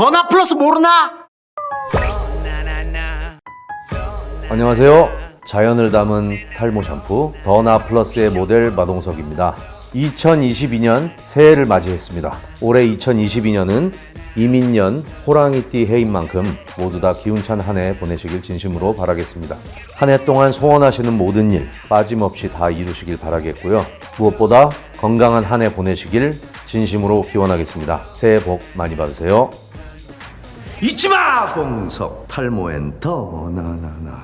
더나 플러스 모르나? 안녕하세요. 자연을 담은 탈모 샴푸 더나 플러스의 모델 마동석입니다. 2022년 새해를 맞이했습니다. 올해 2022년은 이민년 호랑이띠 해인 만큼 모두 다 기운찬 한 해 보내시길 진심으로 바라겠습니다. 한 해 동안 소원하시는 모든 일 빠짐없이 다 이루시길 바라겠고요. 무엇보다 건강한 한 해 보내시길 진심으로 기원하겠습니다. 새해 복 많이 받으세요. 잊지마! 봉석 탈모엔 더나나나